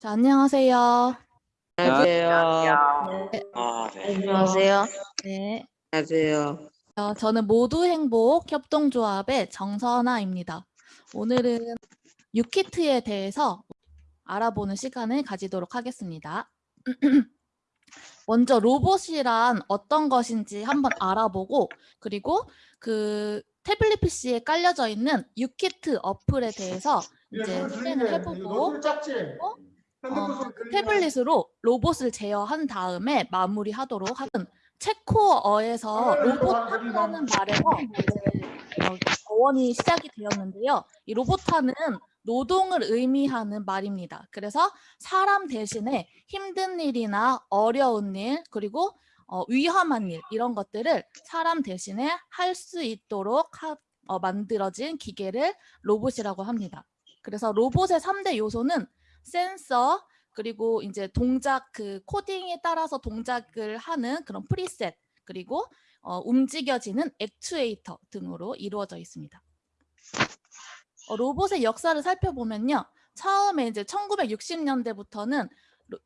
자, 안녕하세요. 안녕하세요. 네, 아, 네. 안녕하세요. 네. 안녕하세요. 어, 저는 모두 행복 협동조합의 정선아입니다. 오늘은 유키트에 대해서 알아보는 시간을 가지도록 하겠습니다. 먼저 로봇이란 어떤 것인지 한번 알아보고 그리고 그 태블릿 PC에 깔려져 있는 유키트 어플에 대해서 이제 실행을 해보고 어, 그 태블릿으로 로봇을 제어한 다음에 마무리하도록 하는 체코어에서 로봇하는 말에서 어, 어원이 시작이 되었는데요. 이 로봇하는 노동을 의미하는 말입니다. 그래서 사람 대신에 힘든 일이나 어려운 일 그리고 어, 위험한 일 이런 것들을 사람 대신에 할 수 있도록 하, 어, 만들어진 기계를 로봇이라고 합니다. 그래서 로봇의 3대 요소는 센서 그리고 이제 동작 그 코딩에 따라서 동작을 하는 그런 프리셋 그리고 어, 움직여지는 액추에이터 등으로 이루어져 있습니다. 어, 로봇의 역사를 살펴보면요. 처음에 이제 1960년대부터는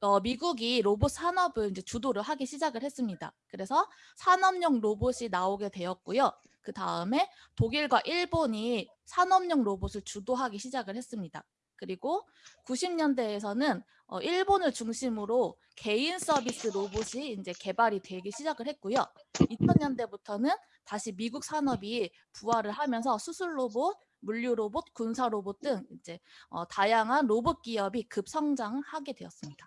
어, 미국이 로봇 산업을 이제 주도를 하기 시작을 했습니다. 그래서 산업용 로봇이 나오게 되었고요. 그 다음에 독일과 일본이 산업용 로봇을 주도하기 시작을 했습니다. 그리고 90년대에서는 어, 일본을 중심으로 개인 서비스 로봇이 이제 개발이 되기 시작을 했고요. 2000년대부터는 다시 미국 산업이 부활을 하면서 수술 로봇, 물류 로봇, 군사 로봇 등 이제 어, 다양한 로봇 기업이 급성장하게 되었습니다.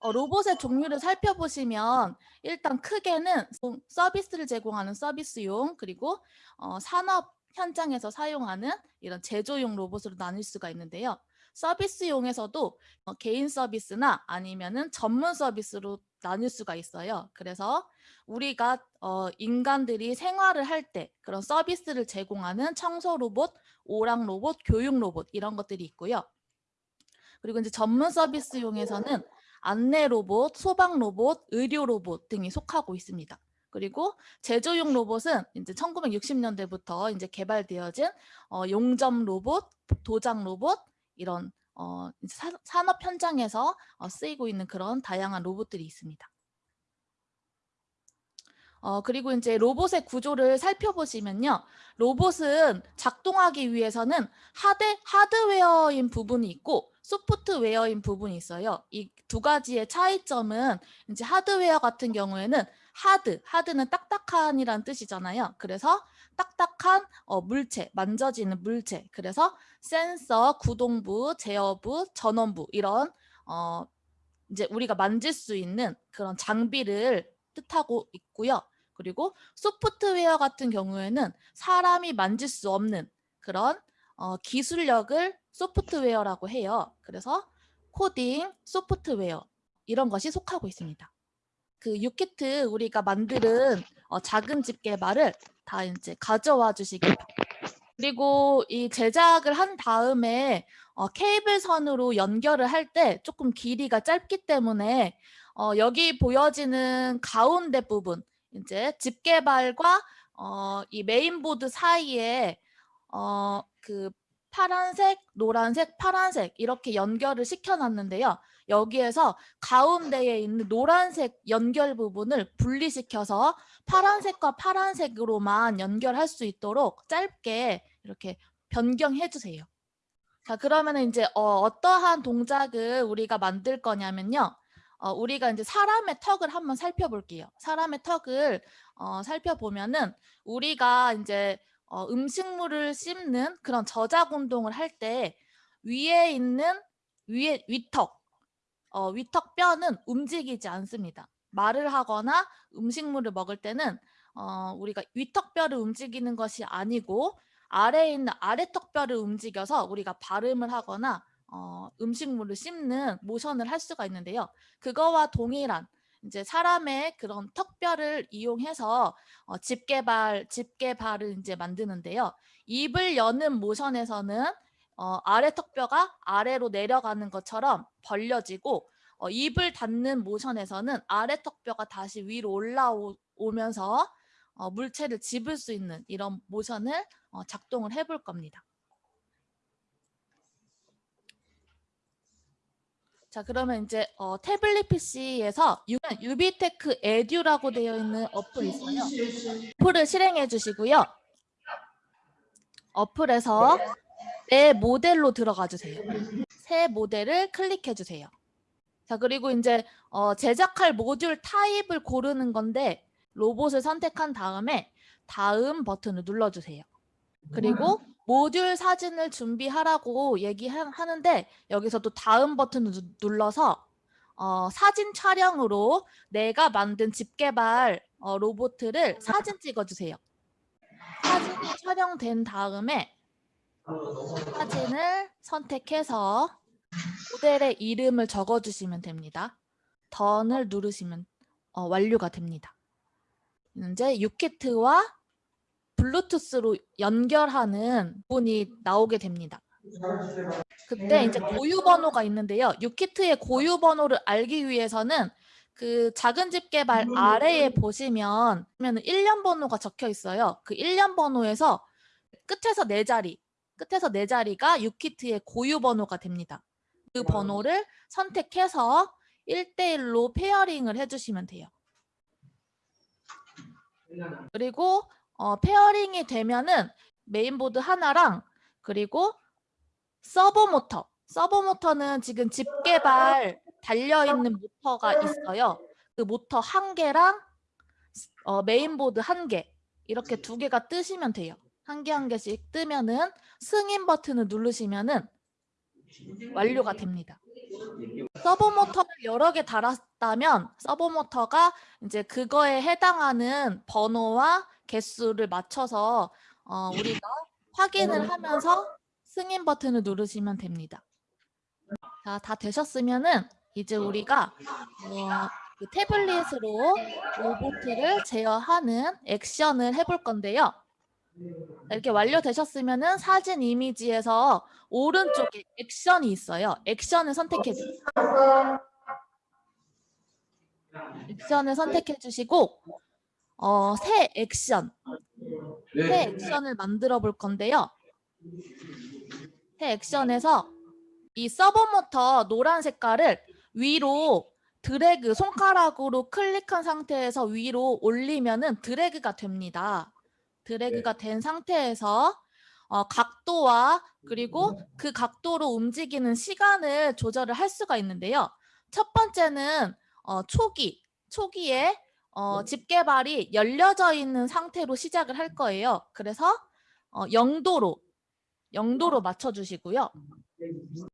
어, 로봇의 종류를 살펴보시면 일단 크게는 서비스를 제공하는 서비스용 그리고 어, 산업 현장에서 사용하는 이런 제조용 로봇으로 나눌 수가 있는데요. 서비스용에서도 어, 개인 서비스나 아니면은 전문 서비스로 나눌 수가 있어요. 그래서 우리가 어, 인간들이 생활을 할 때 그런 서비스를 제공하는 청소 로봇, 오락 로봇, 교육 로봇 이런 것들이 있고요. 그리고 이제 전문 서비스용에서는 안내 로봇, 소방 로봇, 의료 로봇 등이 속하고 있습니다. 그리고 제조용 로봇은 이제 1960년대부터 이제 개발되어진 어, 용접 로봇, 도장 로봇 이런 어, 사, 산업 현장에서 어, 쓰이고 있는 그런 다양한 로봇들이 있습니다. 어, 그리고 이제 로봇의 구조를 살펴보시면요. 로봇은 작동하기 위해서는 하드, 하드웨어인 부분이 있고 소프트웨어인 부분이 있어요. 이 두 가지의 차이점은 이제 하드웨어 같은 경우에는 하드, 하드는 딱딱한이라는 뜻이잖아요. 그래서 딱딱한 어, 물체, 만져지는 물체. 그래서 센서, 구동부, 제어부, 전원부 이런 어, 이제 우리가 만질 수 있는 그런 장비를 뜻하고 있고요. 그리고 소프트웨어 같은 경우에는 사람이 만질 수 없는 그런 어, 기술력을 소프트웨어라고 해요. 그래서 코딩, 소프트웨어 이런 것이 속하고 있습니다. 그 유키트 우리가 만드는 어, 작은 집게발을 다 이제 가져와 주시기 바랍니다. 그리고 이 제작을 한 다음에 어, 케이블 선으로 연결을 할 때 조금 길이가 짧기 때문에 어, 여기 보여지는 가운데 부분 이제 집게발과 어, 이 메인보드 사이에 어, 그 파란색, 노란색, 파란색 이렇게 연결을 시켜놨는데요. 여기에서 가운데에 있는 노란색 연결 부분을 분리시켜서 파란색과 파란색으로만 연결할 수 있도록 짧게 이렇게 변경해 주세요. 자 그러면 이제 어, 떠한 동작을 우리가 만들 거냐면요. 어, 우리가 이제 사람의 턱을 한번 살펴볼게요. 사람의 턱을 어, 살펴보면은 우리가 이제 어, 음식물을 씹는 그런 저작 운동을 할 때 위에 있는 위에 위턱 어, 위턱 뼈는 움직이지 않습니다. 말을 하거나 음식물을 먹을 때는 어, 우리가 위턱 뼈를 움직이는 것이 아니고 아래에 있는 아래턱 뼈를 움직여서 우리가 발음을 하거나 어, 음식물을 씹는 모션을 할 수가 있는데요. 그거와 동일한 이제 사람의 그런 턱뼈를 이용해서 어, 집게발, 집게발을 이제 만드는데요. 입을 여는 모션에서는 어, 아래 턱뼈가 아래로 내려가는 것처럼 벌려지고 어, 입을 닫는 모션에서는 아래 턱뼈가 다시 위로 올라오면서 어, 물체를 집을 수 있는 이런 모션을 어, 작동을 해볼 겁니다. 자, 그러면 이제 어, 태블릿 PC에서 유비테크 에듀라고 되어 있는 어플이 있어요. 어플을 실행해 주시고요. 어플에서 내 모델로 들어가 주세요. 새 모델을 클릭해 주세요. 자, 그리고 이제 어, 제작할 모듈 타입을 고르는 건데 로봇을 선택한 다음에 다음 버튼을 눌러 주세요. 그리고 모듈 사진을 준비하라고 얘기하는데 여기서 또 다음 버튼을 누- 눌러서 어, 사진 촬영으로 내가 만든 집게발 어, 로봇을 사진 찍어주세요. 사진이 촬영된 다음에 사진을 선택해서 모델의 이름을 적어주시면 됩니다. 던을 누르시면 어, 완료가 됩니다. 이제 유키트와 블루투스로 연결하는 부분이 나오게 됩니다. 그때 이제 고유 번호가 있는데요. 유키트의 고유 번호를 알기 위해서는 그 작은 집 개발 아래에 보시면 1년 번호가 적혀 있어요. 그 1년 번호에서 끝에서 네 자리, 끝에서 네 자리가 유키트의 고유 번호가 됩니다. 그 번호를 선택해서 1대1로 페어링을 해주시면 돼요. 그리고 어, 페어링이 되면은 메인보드 하나랑 그리고 서보 모터. 서보 모터는 지금 집게발 달려 있는 모터가 있어요. 그 모터 한 개랑 어, 메인보드 한 개. 이렇게 두 개가 뜨시면 돼요. 한 개 한 개씩 뜨면은 승인 버튼을 누르시면은 완료가 됩니다. 서버 모터를 여러 개 달았다면 서버 모터가 이제 그거에 해당하는 번호와 개수를 맞춰서 어, 우리가 확인을 하면서 승인 버튼을 누르시면 됩니다. 자, 다 되셨으면은 이제 우리가 어, 그 태블릿으로 로봇을 제어하는 액션을 해볼 건데요. 이렇게 완료되셨으면은 사진 이미지에서 오른쪽에 액션이 있어요. 액션을 선택해 주세요. 액션을 선택해 주시고 어, 새 액션, 새 액션을 만들어 볼 건데요. 새 액션에서 이 서버 모터 노란 색깔을 위로 드래그 손가락으로 클릭한 상태에서 위로 올리면은 드래그가 됩니다. 드래그가 된 상태에서 어, 각도와 그리고 그 각도로 움직이는 시간을 조절을 할 수가 있는데요. 첫 번째는 어, 초기, 초기에 어, 집게발이 열려져 있는 상태로 시작을 할 거예요. 그래서 어, 0도로, 0도로 맞춰주시고요.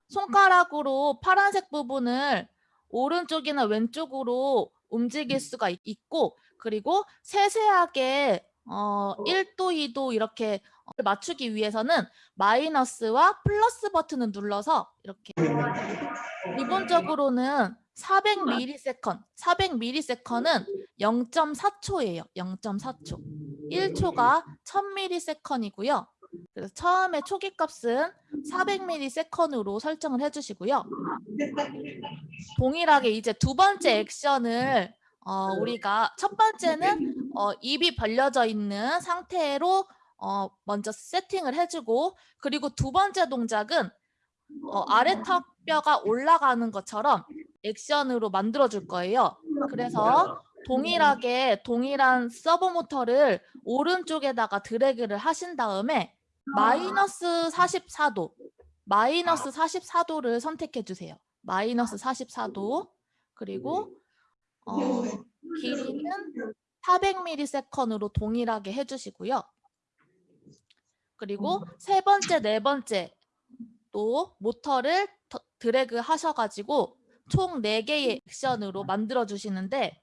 손가락으로 파란색 부분을 오른쪽이나 왼쪽으로 움직일 수가 있- 있고 그리고 세세하게 어, 1도, 2도 이렇게 맞추기 위해서는 마이너스와 플러스 버튼을 눌러서 이렇게 기본적으로는 400ms, 400ms는 0.4초예요. 0.4초. 1초가 1000ms이고요. 그래서 처음에 초기 값은 400ms으로 설정을 해주시고요. 동일하게 이제 두 번째 액션을 어, 우리가 첫 번째는 어, 입이 벌려져 있는 상태로 어, 먼저 세팅을 해주고 그리고 두 번째 동작은 어, 아래 턱 뼈가 올라가는 것처럼 액션으로 만들어 줄 거예요. 그래서 동일하게 동일한 서버 모터를 오른쪽에다가 드래그를 하신 다음에 마이너스 44도 마이너스 44도를 선택해 주세요. 마이너스 44도 그리고 어, 길이는 400ms으로 동일하게 해주시고요. 그리고 세 번째, 네 번째 또 모터를 더- 드래그 하셔가지고 총 4개의 액션으로 만들어 주시는데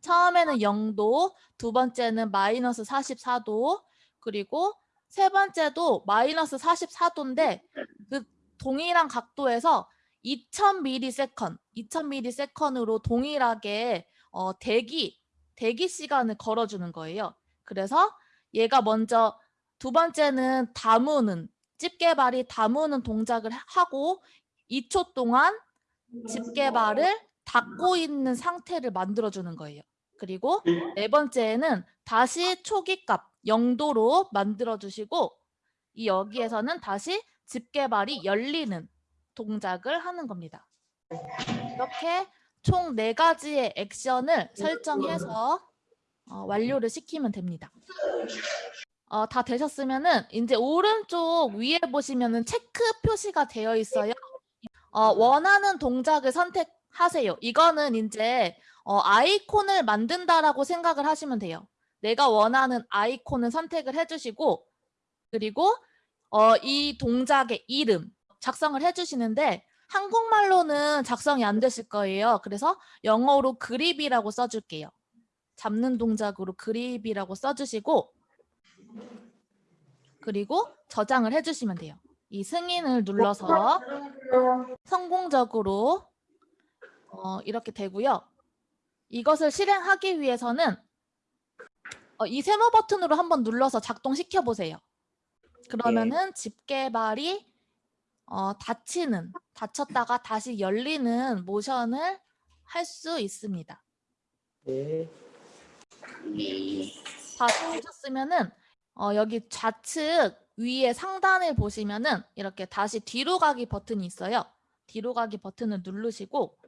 처음에는 0도, 두 번째는 마이너스 44도, 그리고 세 번째도 마이너스 44도인데 그 동일한 각도에서 2000ms, 2000ms으로 동일하게 어, 대기, 대기 시간을 걸어주는 거예요. 그래서 얘가 먼저 두 번째는 다무는 집게발이 다무는 동작을 하고 2초 동안 집게발을 닫고 있는 상태를 만들어주는 거예요. 그리고 네 번째는 다시 초기값 0도로 만들어주시고 이 여기에서는 다시 집게발이 열리는 동작을 하는 겁니다. 이렇게 총 네가지의 액션을 설정해서 어, 완료를 시키면 됩니다. 어, 다 되셨으면 은 이제 오른쪽 위에 보시면 은 체크 표시가 되어 있어요. 어, 원하는 동작을 선택하세요. 이거는 이제 어, 아이콘을 만든다라고 생각을 하시면 돼요. 내가 원하는 아이콘을 선택을 해주시고 그리고 어, 이 동작의 이름 작성을 해주시는데 한국말로는 작성이 안 되실 거예요. 그래서 영어로 그립이라고 써줄게요. 잡는 동작으로 그립이라고 써주시고 그리고 저장을 해주시면 돼요. 이 승인을 눌러서 성공적으로 어, 이렇게 되고요. 이것을 실행하기 위해서는 어, 이 세모 버튼으로 한번 눌러서 작동시켜 보세요. 그러면은 집 개발이 어, 닫히는, 닫혔다가 다시 열리는 모션을 할 수 있습니다. 네. 다 보셨으면은 어, 여기 좌측 위에 상단을 보시면은 이렇게 다시 뒤로 가기 버튼이 있어요. 뒤로 가기 버튼을 누르시고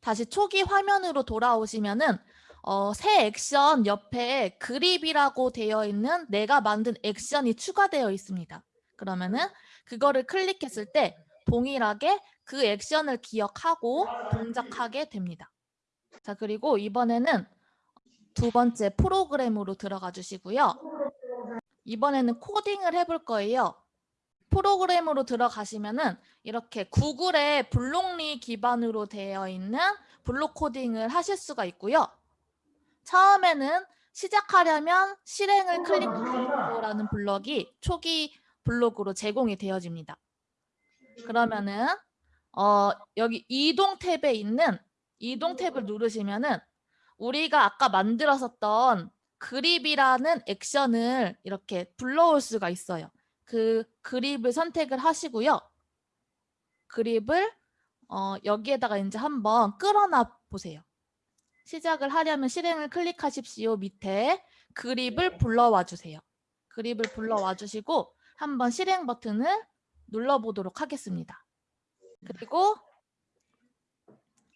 다시 초기 화면으로 돌아오시면은 어, 새 액션 옆에 그립이라고 되어 있는 내가 만든 액션이 추가되어 있습니다. 그러면은 그거를 클릭했을 때 동일하게 그 액션을 기억하고 동작하게 됩니다. 자, 그리고 이번에는 두 번째 프로그램으로 들어가 주시고요. 이번에는 코딩을 해볼 거예요. 프로그램으로 들어가시면은 이렇게 구글의 블록리 기반으로 되어 있는 블록 코딩을 하실 수가 있고요. 처음에는 시작하려면 실행을 클릭하라는 블럭이 초기 블록으로 제공이 되어집니다. 그러면은 어, 여기 이동 탭에 있는 이동 탭을 누르시면은 우리가 아까 만들었었던 그립이라는 액션을 이렇게 불러올 수가 있어요. 그 그립을 선택을 하시고요. 그립을 어, 여기에다가 이제 한번 끌어놔 보세요. 시작을 하려면 실행을 클릭하십시오. 밑에 그립을 불러와 주세요. 그립을 불러와 주시고 한번 실행 버튼을 눌러보도록 하겠습니다. 그리고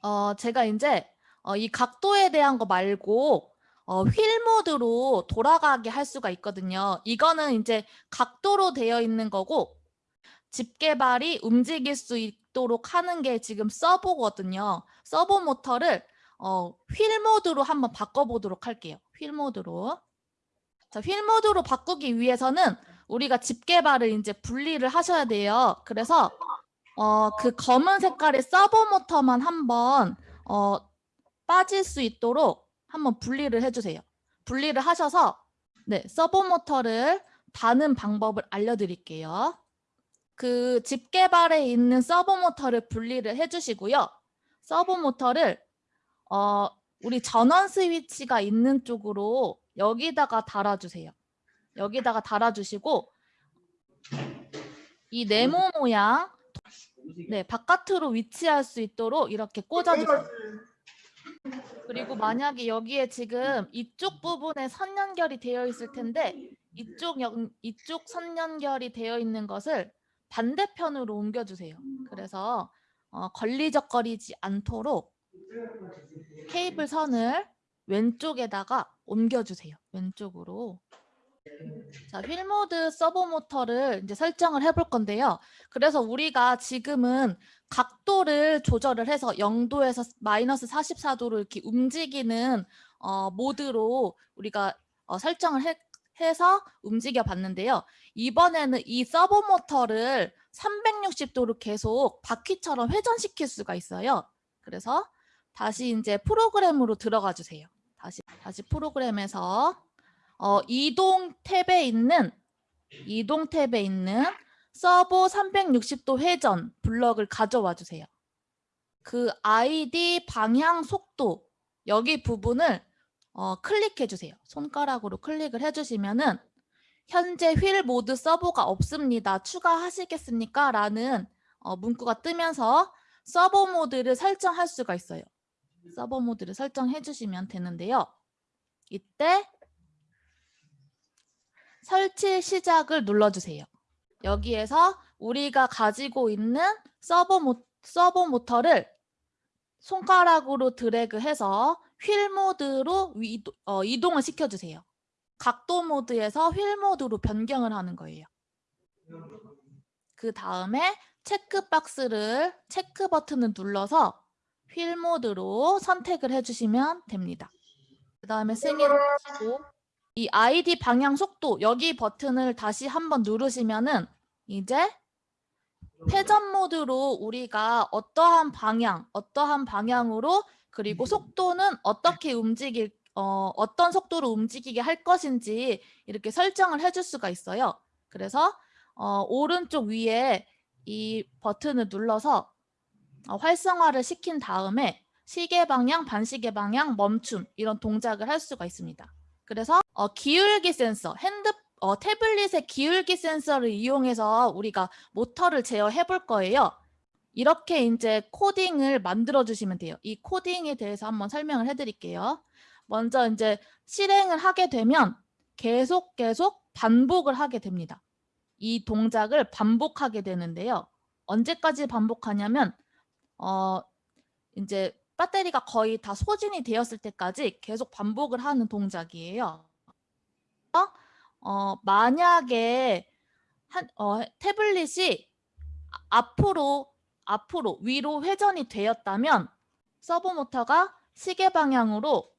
어, 제가 이제 어, 이 각도에 대한 거 말고 어, 휠 모드로 돌아가게 할 수가 있거든요. 이거는 이제 각도로 되어 있는 거고 집게발이 움직일 수 있도록 하는 게 지금 서보거든요. 서보 모터를 어, 휠 모드로 한번 바꿔보도록 할게요. 휠 모드로. 자, 휠 모드로 바꾸기 위해서는 우리가 집게발을 이제 분리를 하셔야 돼요. 그래서 어, 그 검은 색깔의 서보 모터만 한번 어, 빠질 수 있도록 한번 분리를 해주세요. 분리를 하셔서 네, 서보 모터를 다는 방법을 알려드릴게요. 그 집게발에 있는 서보 모터를 분리를 해주시고요. 서보 모터를 어, 우리 전원 스위치가 있는 쪽으로 여기다가 달아주세요. 여기다가 달아주시고 이 네모 모양 네 바깥으로 위치할 수 있도록 이렇게 꽂아주세요. 그리고 만약에 여기에 지금 이쪽 부분에 선 연결이 되어 있을 텐데 이쪽 연, 이쪽 선 연결이 되어 있는 것을 반대편으로 옮겨주세요. 그래서 어, 걸리적거리지 않도록 케이블 선을 왼쪽에다가 옮겨주세요. 왼쪽으로. 자, 휠모드 서버 모터를 이제 설정을 해볼 건데요. 그래서 우리가 지금은 각도를 조절을 해서 0도에서 마이너스 44도로 이렇게 움직이는 어, 모드로 우리가 어, 설정을 해, 해서 움직여 봤는데요. 이번에는 이 서버 모터를 360도로 계속 바퀴처럼 회전시킬 수가 있어요. 그래서 다시 이제 프로그램으로 들어가 주세요. 다시 다시 프로그램에서 어, 이동 탭에 있는 이동 탭에 있는 서버 360도 회전 블럭을 가져와 주세요. 그 아이디 방향 속도 여기 부분을 어, 클릭해 주세요. 손가락으로 클릭을 해주시면은 현재 휠 모드 서버가 없습니다. 추가하시겠습니까? 라는 어, 문구가 뜨면서 서보 모드를 설정할 수가 있어요. 서보 모드를 설정해 주시면 되는데요. 이때 설치 시작을 눌러주세요. 여기에서 우리가 가지고 있는 서보, 모, 서보 모터를 손가락으로 드래그해서 휠 모드로 위, 어, 이동을 시켜주세요. 각도 모드에서 휠 모드로 변경을 하는 거예요. 그 다음에 체크 박스를 체크 버튼을 눌러서 휠 모드로 선택을 해주시면 됩니다. 그 다음에 승인을 하시고 이 ID 방향 속도 여기 버튼을 다시 한번 누르시면은 이제 회전 모드로 우리가 어떠한 방향, 어떠한 방향으로 그리고 속도는 어떻게 움직일 어, 어떤 속도로 움직이게 할 것인지 이렇게 설정을 해줄 수가 있어요. 그래서 어, 오른쪽 위에 이 버튼을 눌러서 어, 활성화를 시킨 다음에 시계 방향, 반시계 방향, 멈춤 이런 동작을 할 수가 있습니다. 그래서 어, 기울기 센서, 핸드 어, 태블릿의 기울기 센서를 이용해서 우리가 모터를 제어해 볼 거예요. 이렇게 이제 코딩을 만들어 주시면 돼요. 이 코딩에 대해서 한번 설명을 해 드릴게요. 먼저 이제 실행을 하게 되면 계속 계속 반복을 하게 됩니다. 이 동작을 반복하게 되는데요. 언제까지 반복하냐면 어 이제 배터리가 거의 다 소진이 되었을 때까지 계속 반복을 하는 동작이에요. 어, 만약에 한, 어, 태블릿이 아- 앞으로 앞으로 위로 회전이 되었다면 서버 모터가 시계 방향으로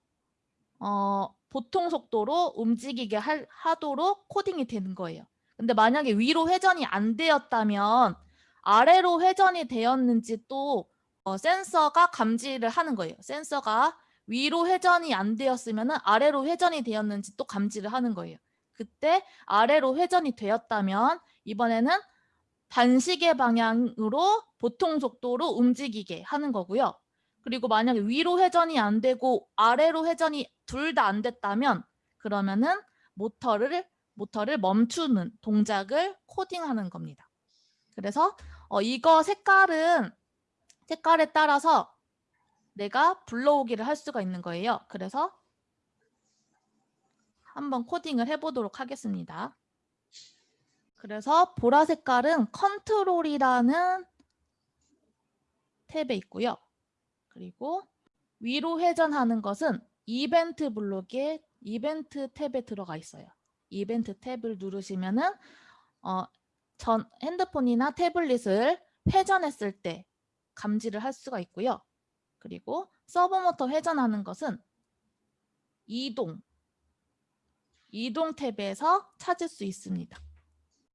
어, 보통 속도로 움직이게 할, 하도록 코딩이 되는 거예요. 근데 만약에 위로 회전이 안 되었다면 아래로 회전이 되었는지 또 어, 센서가 감지를 하는 거예요. 센서가 위로 회전이 안 되었으면 아래로 회전이 되었는지 또 감지를 하는 거예요. 그때 아래로 회전이 되었다면 이번에는 반시계 방향으로 보통 속도로 움직이게 하는 거고요. 그리고 만약에 위로 회전이 안 되고 아래로 회전이 둘 다 안 됐다면 그러면은 모터를 모터를 멈추는 동작을 코딩하는 겁니다. 그래서 어, 이거 색깔은 색깔에 따라서 내가 불러오기를 할 수가 있는 거예요. 그래서 한번 코딩을 해보도록 하겠습니다. 그래서 보라 색깔은 컨트롤이라는 탭에 있고요. 그리고 위로 회전하는 것은 이벤트 블록에 이벤트 탭에 들어가 있어요. 이벤트 탭을 누르시면 은 어, 전 핸드폰이나 태블릿을 회전했을 때 감지를 할 수가 있고요. 그리고 서버모터 회전하는 것은 이동, 이동 탭에서 찾을 수 있습니다.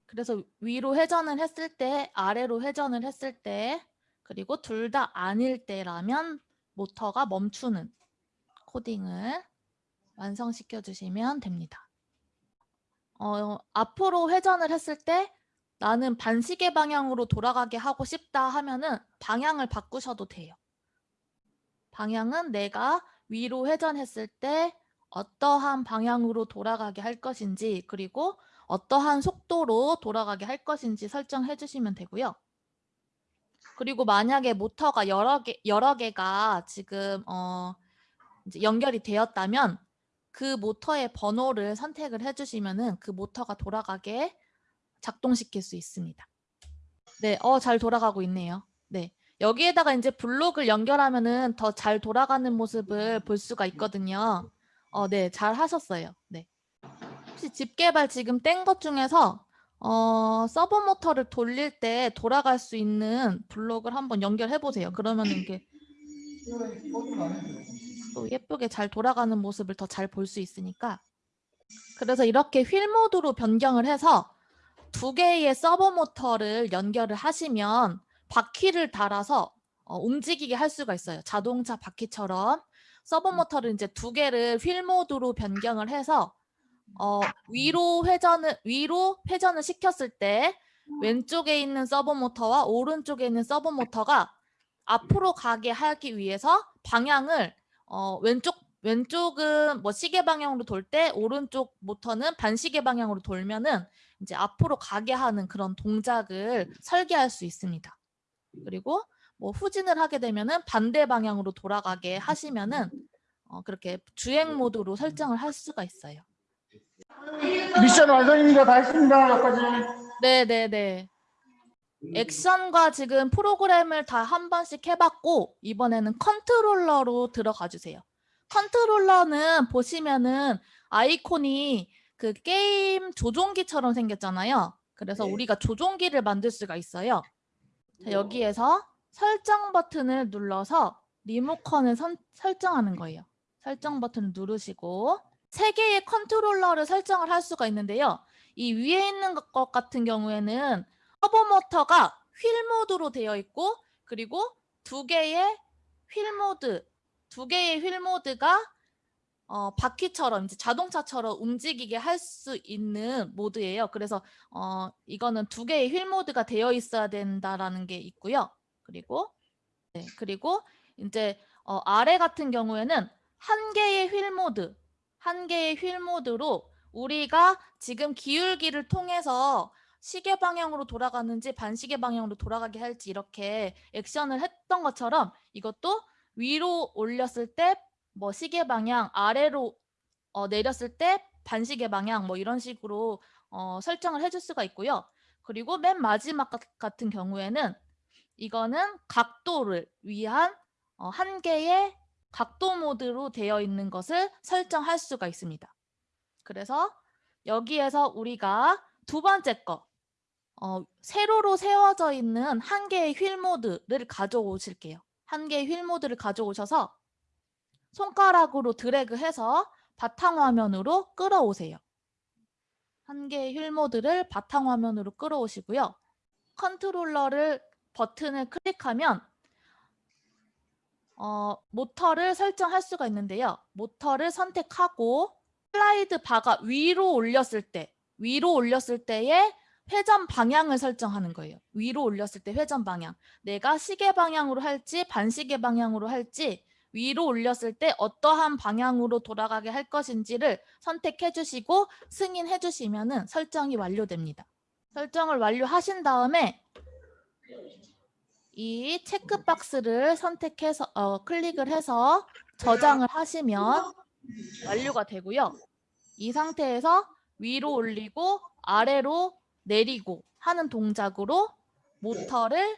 그래서 위로 회전을 했을 때, 아래로 회전을 했을 때, 그리고 둘 다 아닐 때라면 모터가 멈추는 코딩을 완성시켜 주시면 됩니다. 어, 앞으로 회전을 했을 때 나는 반시계 방향으로 돌아가게 하고 싶다 하면은 방향을 바꾸셔도 돼요. 방향은 내가 위로 회전했을 때 어떠한 방향으로 돌아가게 할 것인지 그리고 어떠한 속도로 돌아가게 할 것인지 설정해 주시면 되고요. 그리고 만약에 모터가 여러 개 여러 개가 지금 어 연결이 되었다면 그 모터의 번호를 선택을 해 주시면은 그 모터가 돌아가게 작동시킬 수 있습니다. 네, 어 잘 돌아가고 있네요. 네. 여기에다가 이제 블록을 연결하면은 더 잘 돌아가는 모습을 볼 수가 있거든요. 어, 네, 잘 하셨어요. 네. 혹시 집 개발 지금 뗀 것 중에서 어, 서버 모터를 돌릴 때 돌아갈 수 있는 블록을 한번 연결해 보세요. 그러면 이게 또 예쁘게 잘 돌아가는 모습을 더 잘 볼 수 있으니까. 그래서 이렇게 휠 모드로 변경을 해서 두 개의 서버 모터를 연결을 하시면 바퀴를 달아서 어, 움직이게 할 수가 있어요. 자동차 바퀴처럼 서버 모터를 이제 두 개를 휠 모드로 변경을 해서 어, 위로 회전을 위로 회전을 시켰을 때 왼쪽에 있는 서버 모터와 오른쪽에 있는 서버 모터가 앞으로 가게 하기 위해서 방향을 어, 왼쪽 왼쪽은 뭐 시계 방향으로 돌 때 오른쪽 모터는 반시계 방향으로 돌면은 이제 앞으로 가게 하는 그런 동작을 설계할 수 있습니다. 그리고 뭐 후진을 하게 되면은 반대 방향으로 돌아가게 하시면은 어, 그렇게 주행 모드로 설정을 할 수가 있어요. 미션 완성입니다. 다 했습니다. 여기까지. 네, 네, 네. 액션과 지금 프로그램을 다 한 번씩 해봤고 이번에는 컨트롤러로 들어가 주세요. 컨트롤러는 보시면은 아이콘이 그 게임 조종기처럼 생겼잖아요. 그래서 네. 우리가 조종기를 만들 수가 있어요. 자, 여기에서 설정 버튼을 눌러서 리모컨을 선- 설정하는 거예요. 설정 버튼을 누르시고 세 개의 컨트롤러를 설정을 할 수가 있는데요. 이 위에 있는 것- 것 같은 경우에는 서버 모터가 휠 모드로 되어 있고 그리고 두 개의 휠 모드, 두 개의 휠 모드가 어, 바퀴처럼 이제 자동차처럼 움직이게 할 수 있는 모드예요. 그래서 어, 이거는 두 개의 휠 모드가 되어 있어야 된다라는 게 있고요. 그리고 네, 그리고 이제 어, 아래 같은 경우에는 한 개의 휠 모드, 한 개의 휠 모드로 우리가 지금 기울기를 통해서 시계 방향으로 돌아가는지 반시계 방향으로 돌아가게 할지 이렇게 액션을 했던 것처럼 이것도 위로 올렸을 때 뭐 시계 방향, 아래로 어, 내렸을 때 반시계 방향 뭐 이런 식으로 어, 설정을 해줄 수가 있고요. 그리고 맨 마지막 같- 같은 경우에는 이거는 각도를 위한 어, 한 개의 각도 모드로 되어 있는 것을 설정할 수가 있습니다. 그래서 여기에서 우리가 두 번째 거 어, 세로로 세워져 있는 한 개의 휠 모드를 가져오실게요. 한 개의 휠 모드를 가져오셔서 손가락으로 드래그해서 바탕화면으로 끌어오세요. 한 개의 휠 모드를 바탕화면으로 끌어오시고요. 컨트롤러를 버튼을 클릭하면 어, 모터를 설정할 수가 있는데요. 모터를 선택하고 슬라이드 바가 위로 올렸을 때, 위로 올렸을 때의 회전 방향을 설정하는 거예요. 위로 올렸을 때 회전 방향. 내가 시계 방향으로 할지 반시계 방향으로 할지 위로 올렸을 때 어떠한 방향으로 돌아가게 할 것인지를 선택해 주시고 승인해 주시면 설정이 완료됩니다. 설정을 완료하신 다음에 이 체크박스를 선택해서 어, 클릭을 해서 저장을 하시면 완료가 되고요. 이 상태에서 위로 올리고 아래로 내리고 하는 동작으로 모터를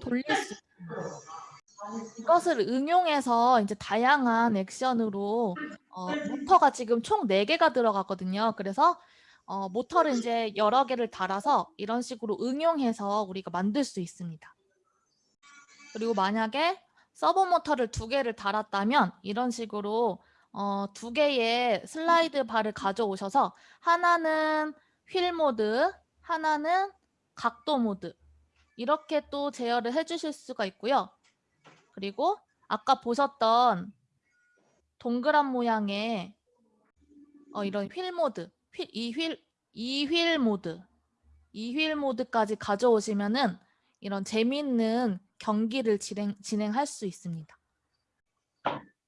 돌릴 수 있습니다. 이것을 응용해서 이제 다양한 액션으로 어, 모터가 지금 총 4개가 들어가거든요. 그래서 어, 모터를 이제 여러 개를 달아서 이런 식으로 응용해서 우리가 만들 수 있습니다. 그리고 만약에 서버 모터를 두 개를 달았다면 이런 식으로 어, 두 개의 슬라이드 바를 가져오셔서 하나는 휠 모드, 하나는 각도 모드 이렇게 또 제어를 해주실 수가 있고요. 그리고 아까 보셨던 동그란 모양의 어, 이런 휠 모드, 휠, 이 휠, 이 휠 모드, 이 휠 모드까지 가져오시면은 이런 재미있는 경기를 진행, 진행할 수 있습니다.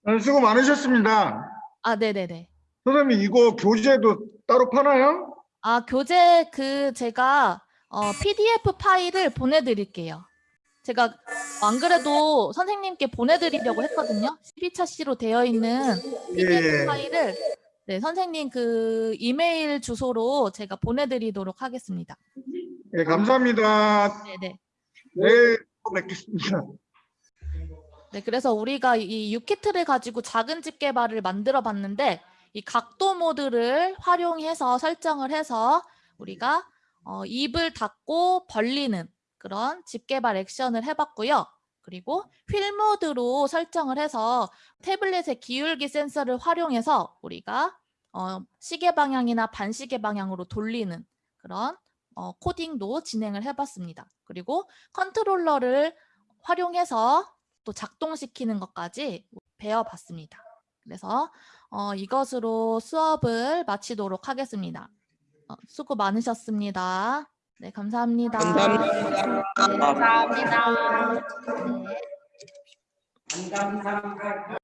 네, 수고 많으셨습니다. 아, 네네네. 선생님 이거 교재도 따로 파나요? 아, 교재 그 제가 어, PDF 파일을 보내드릴게요. 제가 안 그래도 선생님께 보내드리려고 했거든요. CP차시로 되어 있는 PDF 예, 예. 파일을 네, 선생님 그 이메일 주소로 제가 보내드리도록 하겠습니다. 예, 감사합니다. 네네. 또 뵙겠습니다. 네, 그래서 우리가 이 유키트를 가지고 작은 집 개발을 만들어 봤는데 이 각도 모드를 활용해서 설정을 해서 우리가 어, 입을 닫고 벌리는 그런 집 개발 액션을 해봤고요. 그리고 휠 모드로 설정을 해서 태블릿의 기울기 센서를 활용해서 우리가 어, 시계 방향이나 반시계 방향으로 돌리는 그런 어, 코딩도 진행을 해봤습니다. 그리고 컨트롤러를 활용해서 또 작동시키는 것까지 배워봤습니다. 그래서 어, 이것으로 수업을 마치도록 하겠습니다. 어, 수고 많으셨습니다. 네, 감사합니다. 감사합니다. 네, 감사합니다. 네.